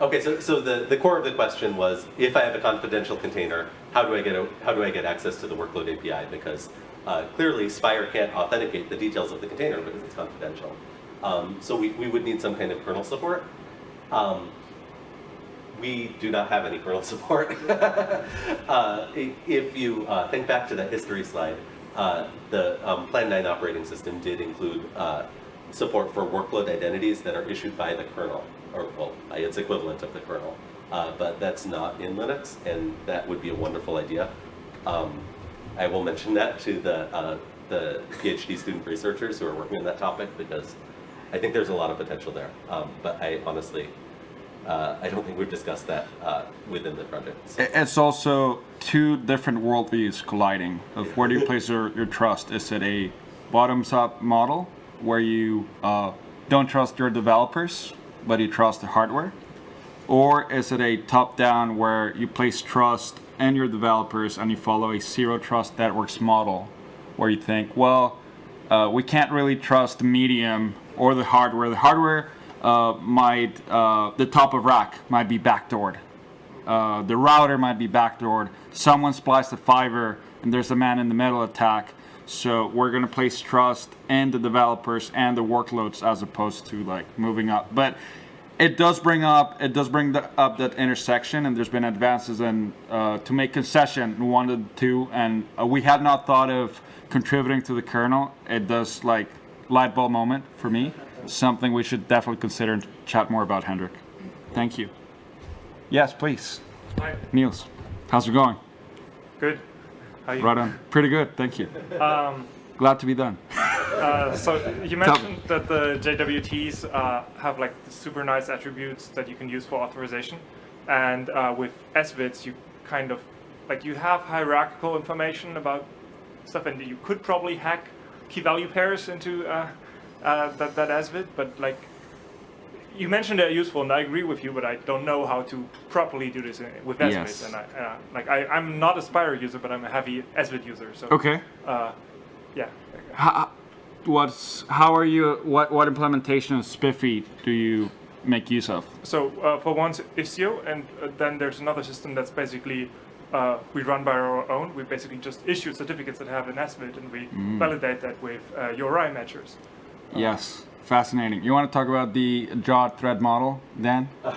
Okay, so, so the, the core of the question was, if I have a confidential container, how do I get a, how do I get access to the workload API? Because uh, clearly Spire can't authenticate the details of the container because it's confidential. Um, so we, we would need some kind of kernel support. Um, we do not have any kernel support. uh, if you uh, think back to that history slide, uh, the um, Plan 9 operating system did include uh, support for workload identities that are issued by the kernel, or well, its equivalent of the kernel. Uh, but that's not in Linux, and that would be a wonderful idea. Um, I will mention that to the, uh, the PhD student researchers who are working on that topic because I think there's a lot of potential there. Um, but I honestly, uh, I don't think we've discussed that uh, within the project. So- It's also two different worldviews colliding of where do you place your, your trust? Is it a bottoms up model where you uh, don't trust your developers, but you trust the hardware? Or is it a top-down where you place trust in your developers and you follow a zero trust networks model where you think, well, uh, we can't really trust the medium or the hardware. The hardware uh, might, uh, the top of rack might be backdoored. Uh, the router might be backdoored. Someone spliced a fiber and there's a man in the middle attack. So we're gonna place trust in the developers and the workloads as opposed to like moving up. But it does bring up it does bring the, up that intersection, and there's been advances in uh, to make concession one to two, and uh, we had not thought of contributing to the kernel. It does like light bulb moment for me. Something we should definitely consider and chat more about, Hendrik. Thank you. Yes, please. Hi, Niels, how's it going? good. You? Right on. Pretty good, thank you. Um, Glad to be done. uh, so you mentioned that the JWTs uh, have like super nice attributes that you can use for authorization, and uh, with SVIDs you kind of like you have hierarchical information about stuff, and you could probably hack key value pairs into uh, uh, that that SVID, but like. You mentioned they're useful, and I agree with you, but I don't know how to properly do this with SVID. Yes. And I, uh, like I, I'm not a Spire user, but I'm a heavy SVID user. So Okay. uh, yeah. How, what's how are you? What what implementation of SPIFFE do you make use of? So uh, for one, Istio, and uh, then there's another system that's basically uh, we run by our own. We basically just issue certificates that have an SVID, and we validate that with uh, URI matchers. Yes, fascinating. You want to talk about the JWT thread model, Dan?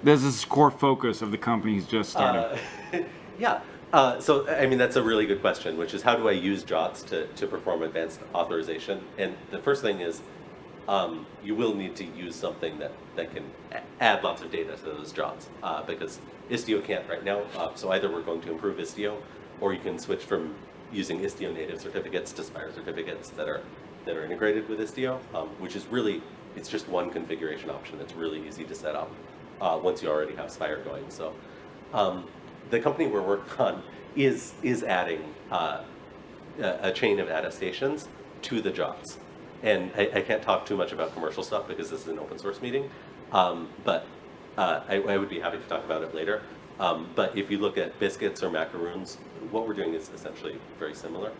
This is core focus of the company he's just started. Yeah. Uh, so, I mean, that's a really good question, which is how do I use JWTs to, to perform advanced authorization? And the first thing is um, you will need to use something that, that can add lots of data to those JWTs uh, because Istio can't right now. Uh, so either we're going to improve Istio or you can switch from using Istio native certificates to Spire certificates that are, that are integrated with Istio, um, which is really, it's just one configuration option that's really easy to set up uh, once you already have Spire going. So um, the company we're working on is is adding uh, a, chain of attestations to the JWTs. And I, I can't talk too much about commercial stuff because this is an open source meeting, um, but uh, I, I would be happy to talk about it later. Um, but if you look at biscuits or macaroons, what we're doing is essentially very similar.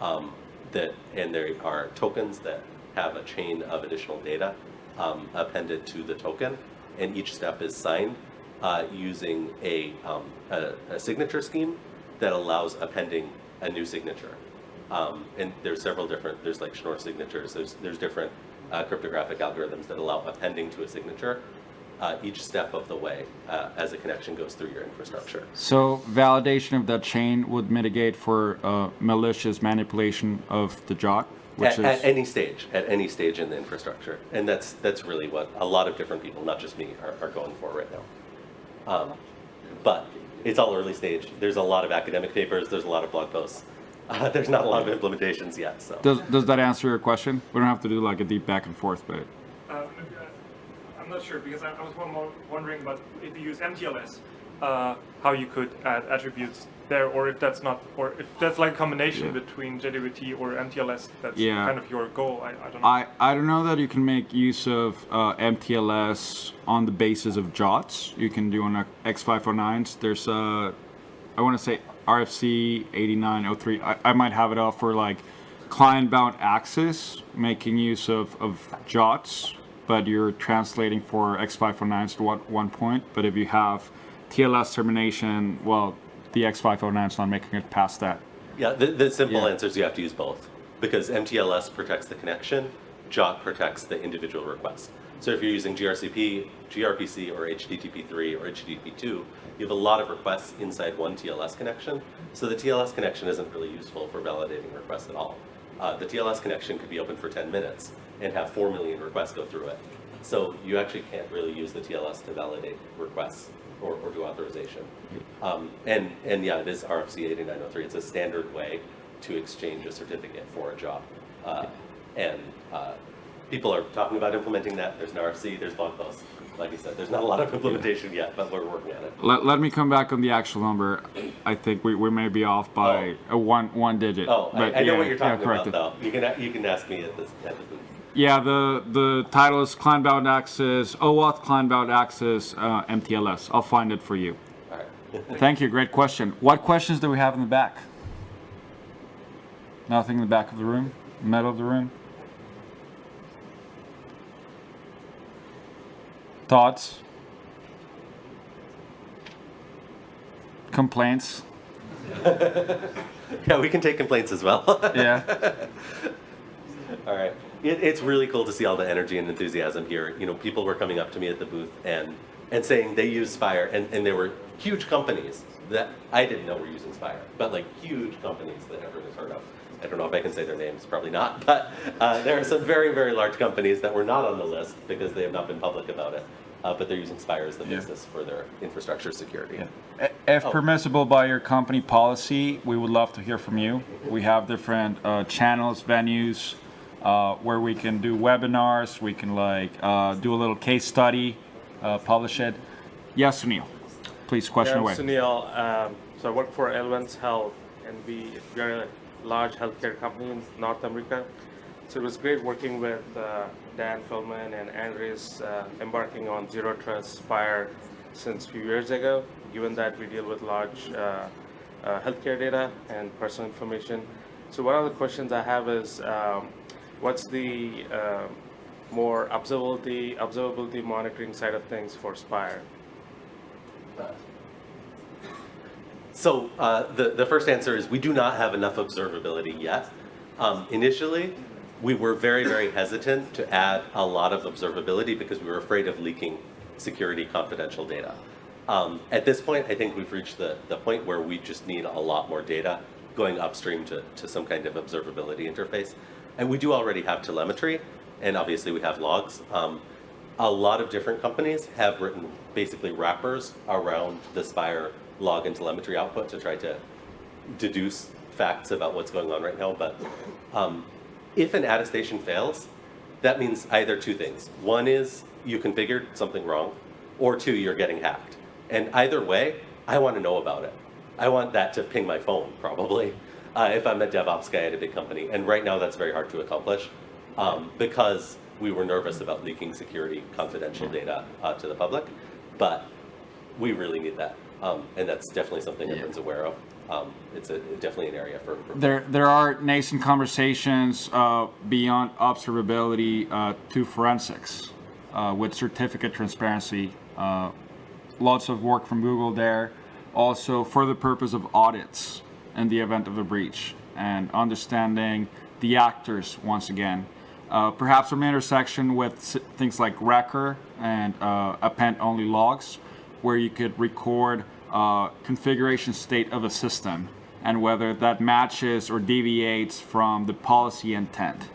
Um, that and there are tokens that have a chain of additional data um, appended to the token, and each step is signed uh, using a, um, a, a signature scheme that allows appending a new signature. Um, and there's several different, there's like Schnorr signatures, there's, there's different uh, cryptographic algorithms that allow appending to a signature uh, each step of the way uh, as a connection goes through your infrastructure. So validation of that chain would mitigate for uh, malicious manipulation of the JWT, which At, is at any stage, at any stage in the infrastructure. And that's, that's really what a lot of different people, not just me, are, are going for right now. Um, but it's all early stage. There's a lot of academic papers, there's a lot of blog posts. Uh, there's not a lot of implementations yet, so. does does that answer your question? We don't have to do like a deep back and forth, but Uh, maybe I- I'm not sure because I, I was wondering about if you use MTLS, uh, how you could add attributes there, or if that's not, or if that's like a combination Yeah. between JWT or MTLS. That's Yeah. kind of your goal. I, I don't know. I, I don't know that you can make use of uh, MTLS on the basis of JWTs. You can do on a X509s. There's a, I want to say RFC 8903. I, I might have it up for like client-bound access, making use of, of JWTs, but you're translating for X509s to one, one point. But if you have TLS termination, well, the X509 is not making it past that. Yeah, the, the simple Yeah. answer is you have to use both because MTLS protects the connection, JWT protects the individual request. So if you're using gRCP, gRPC, or HTTP3 or HTTP2, you have a lot of requests inside one TLS connection. So the TLS connection isn't really useful for validating requests at all. Uh, the TLS connection could be open for 10 minutes and have 4 million requests go through it. So you actually can't really use the TLS to validate requests or, or do authorization. Um, and, and yeah, it is RFC 8903. It's a standard way to exchange a certificate for a JWT. Uh, and uh, people are talking about implementing that. There's an RFC, there's blog posts. Like I said, there's not a lot of implementation yet, but we're working on it. Let, let me come back on the actual number. I think we, we may be off by a one one digit. Oh, I, but I know yeah, what you're talking correct about, though. You can, you can ask me at this, at the booth. Yeah, the the title is Client-Bound Access, OAuth Client-Bound Access uh, MTLS. I'll find it for you. All right. Thank you. Great question. What questions do we have in the back? Nothing in the back of the room, middle of the room. Thoughts? Complaints? Yeah, we can take complaints as well. Yeah. All right. It, it's really cool to see all the energy and enthusiasm here. You know, people were coming up to me at the booth and and saying they use Spire, and, and there were huge companies that I didn't know were using Spire, but like huge companies that everyone has heard of. I don't know if I can say their names, probably not, but uh, there are some very, very large companies that were not on the list because they have not been public about it, uh, but they're using Spire as the Yeah. basis for their infrastructure security. If permissible by your company policy, we would love to hear from you. We have different uh, channels, venues, uh, where we can do webinars, we can like uh, do a little case study, uh, publish it. Yes, Sunil, please, question Yeah, away. I'm Sunil. Um, so I work for Elevance Health, and we we are a large healthcare company in North America. So it was great working with uh, Dan Feldman and Andres uh, embarking on Zero Trust Spire since a few years ago. Given that we deal with large uh, uh, healthcare data and personal information. So one of the questions I have is, um, what's the uh, more observability observability monitoring side of things for Spire? So uh, the, the first answer is we do not have enough observability yet. Um, initially, we were very, very hesitant to add a lot of observability because we were afraid of leaking security confidential data. Um, at this point, I think we've reached the, the point where we just need a lot more data going upstream to, to some kind of observability interface. And we do already have telemetry, and obviously we have logs. Um, a lot of different companies have written basically wrappers around the Spire log and telemetry output to try to deduce facts about what's going on right now. But um, if an attestation fails, that means either two things. One is you configured something wrong, or two, you're getting hacked. And either way, I want to know about it. I want that to ping my phone, probably, uh, if I'm a DevOps guy at a big company. And right now, that's very hard to accomplish um, because we were nervous about leaking security confidential data uh, to the public. But we really need that. Um, and that's definitely something everyone's aware of. Um, it's a, definitely an area for, There, there are nascent conversations uh, beyond observability uh, to forensics uh, with certificate transparency. Uh, lots of work from Google there. Also, for the purpose of audits in the event of a breach and understanding the actors once again. Uh, perhaps from intersection with things like Rekor and uh, append-only logs, where you could record uh, configuration state of a system and whether that matches or deviates from the policy intent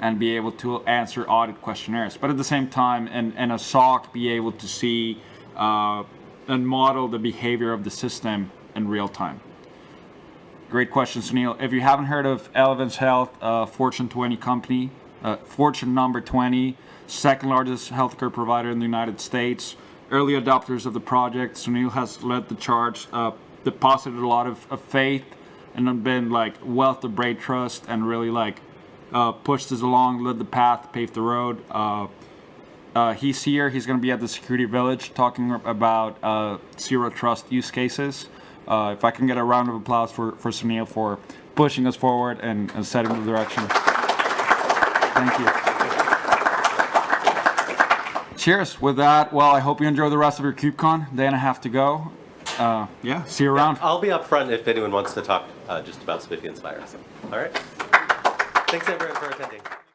and be able to answer audit questionnaires. But at the same time, in, in a SOC, be able to see uh, and model the behavior of the system in real time. Great question, Sunil. If you haven't heard of Elevance Health, uh, Fortune 20 company, uh, Fortune number 20, second largest healthcare provider in the United States, early adopters of the project. Sunil has led the charge, uh, deposited a lot of, of faith, and been like wealth of brain trust, and really like uh, pushed us along, led the path, paved the road. Uh, uh, he's here. He's going to be at the Security Village talking about uh, zero trust use cases. Uh, if I can get a round of applause for, for Sunil for pushing us forward and, and setting the direction. Thank you. Cheers. With that, well, I hope you enjoy the rest of your KubeCon. Day and a half to go. Uh, yeah, see you around. I'll be up front if anyone wants to talk uh, just about SPIFFE and Spire. All right. Thanks everyone for attending.